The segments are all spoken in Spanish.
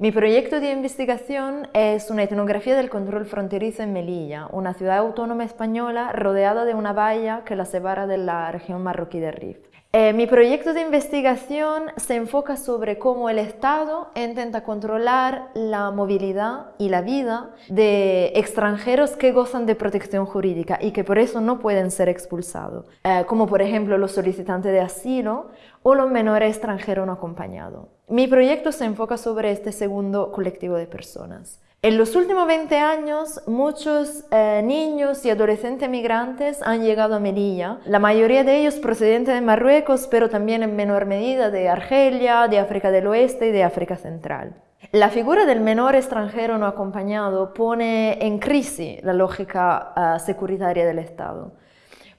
Mi proyecto de investigación es una etnografía del control fronterizo en Melilla, una ciudad autónoma española rodeada de una valla que la separa de la región marroquí de Rif. Eh, mi proyecto de investigación se enfoca sobre cómo el Estado intenta controlar la movilidad y la vida de extranjeros que gozan de protección jurídica y que por eso no pueden ser expulsados, eh, como por ejemplo los solicitantes de asilo o los menores extranjeros no acompañados. Mi proyecto se enfoca sobre este segundo colectivo de personas. En los últimos 20 años, muchos eh, niños y adolescentes migrantes han llegado a Melilla, la mayoría de ellos procedentes de Marruecos, pero también en menor medida de Argelia, de África del Oeste y de África Central. La figura del menor extranjero no acompañado pone en crisis la lógica uh, securitaria del Estado.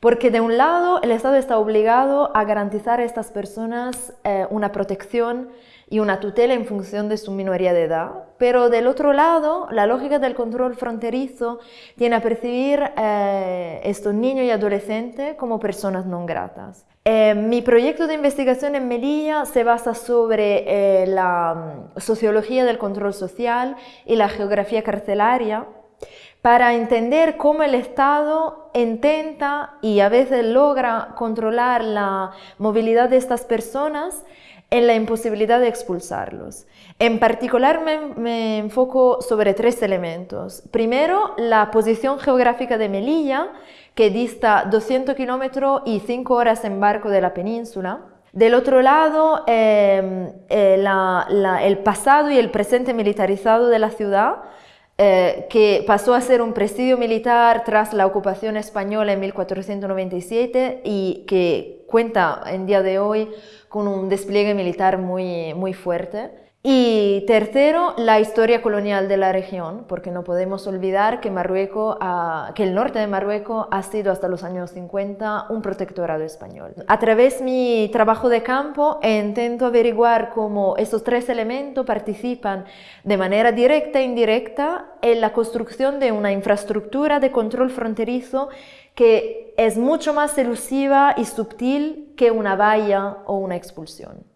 Porque de un lado el Estado está obligado a garantizar a estas personas eh, una protección y una tutela en función de su minoría de edad, pero del otro lado, la lógica del control fronterizo tiene a percibir eh, estos niños y adolescentes como personas no gratas. Eh, mi proyecto de investigación en Melilla se basa sobre eh, la mm, sociología del control social y la geografía carcelaria para entender cómo el Estado intenta y a veces logra controlar la movilidad de estas personas en la imposibilidad de expulsarlos. En particular me, enfoco sobre tres elementos. Primero, la posición geográfica de Melilla, que dista 200 kilómetros y 5 horas en barco de la península. Del otro lado, em, eh, el pasado y el presente militarizado de la ciudad, eh, que pasó a ser un presidio militar tras la ocupación española en 1497 y que cuenta en día de hoy con un despliegue militar muy, muy fuerte. Y tercero, la historia colonial de la región, porque no podemos olvidar que, Marruecos, que el norte de Marruecos ha sido hasta los años 50 un protectorado español. A través de mi trabajo de campo intento averiguar cómo esos tres elementos participan de manera directa e indirecta en la construcción de una infraestructura de control fronterizo que es mucho más elusiva y sutil que una valla o una expulsión.